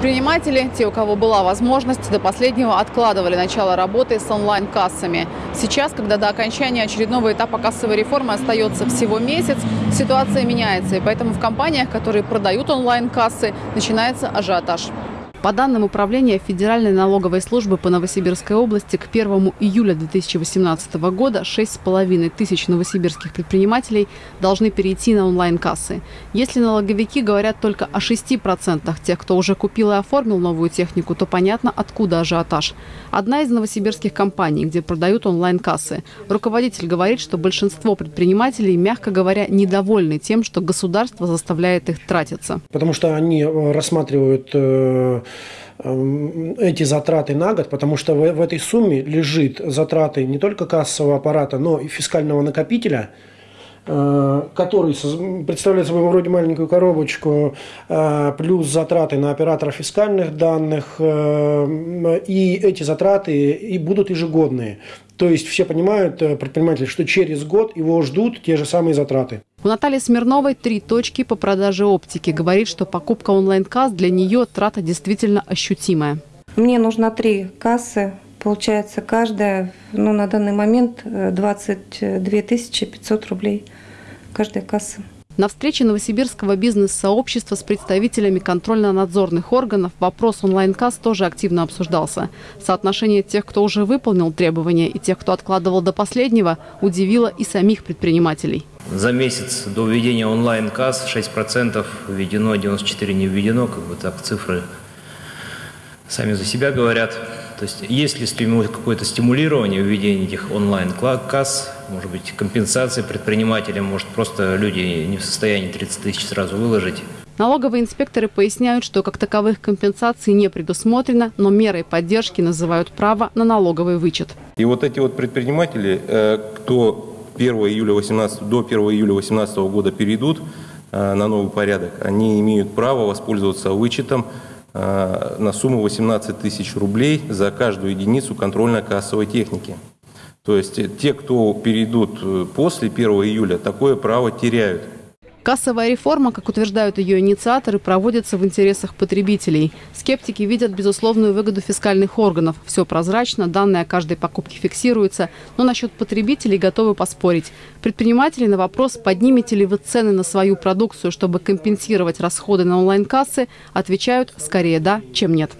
Предприниматели, те, у кого была возможность, до последнего откладывали начало работы с онлайн-кассами. Сейчас, когда до окончания очередного этапа кассовой реформы остается всего месяц, ситуация меняется. И поэтому в компаниях, которые продают онлайн-кассы, начинается ажиотаж. По данным Управления Федеральной налоговой службы по Новосибирской области, к 1 июля 2018 года 6,5 тысяч новосибирских предпринимателей должны перейти на онлайн-кассы. Если налоговики говорят только о 6% тех, кто уже купил и оформил новую технику, то понятно, откуда ажиотаж. Одна из новосибирских компаний, где продают онлайн-кассы. Руководитель говорит, что большинство предпринимателей, мягко говоря, недовольны тем, что государство заставляет их тратиться. Потому что они э, рассматривают э, эти затраты на год, потому что в, в этой сумме лежит затраты не только кассового аппарата, но и фискального накопителя, э, который представляет собой вроде маленькую коробочку, э, плюс затраты на оператора фискальных данных, э, и эти затраты и будут ежегодные. То есть все понимают, предприниматели, что через год его ждут те же самые затраты. У Натальи Смирновой три точки по продаже оптики. Говорит, что покупка онлайн-касс для нее трата действительно ощутимая. Мне нужно три кассы. Получается, каждая, ну, на данный момент 22 500 рублей каждая касса. На встрече Новосибирского бизнес-сообщества с представителями контрольно-надзорных органов вопрос онлайн-касс тоже активно обсуждался. Соотношение тех, кто уже выполнил требования, и тех, кто откладывал до последнего, удивило и самих предпринимателей. За месяц до введения онлайн-касс 6% введено, 94% не введено, как бы так цифры сами за себя говорят. То есть есть ли какое-то стимулирование введения этих онлайн-касс, может быть, компенсации предпринимателям, может, просто люди не в состоянии 30 тысяч сразу выложить. Налоговые инспекторы поясняют, что как таковых компенсаций не предусмотрено, но мерой поддержки называют право на налоговый вычет. И вот эти вот предприниматели, э, кто 1 июля 18, до 1 июля 2018 года перейдут э, на новый порядок, они имеют право воспользоваться вычетом Э, на сумму 18 тысяч рублей за каждую единицу контрольно-кассовой техники. То есть те, кто перейдут э, после 1 июля, такое право теряют. Кассовая реформа, как утверждают ее инициаторы, проводится в интересах потребителей. Скептики видят безусловную выгоду фискальных органов. Все прозрачно, данные о каждой покупке фиксируются. Но насчет потребителей готовы поспорить. Предприниматели на вопрос, поднимете ли вы цены на свою продукцию, чтобы компенсировать расходы на онлайн-кассы, отвечают скорее да, чем нет.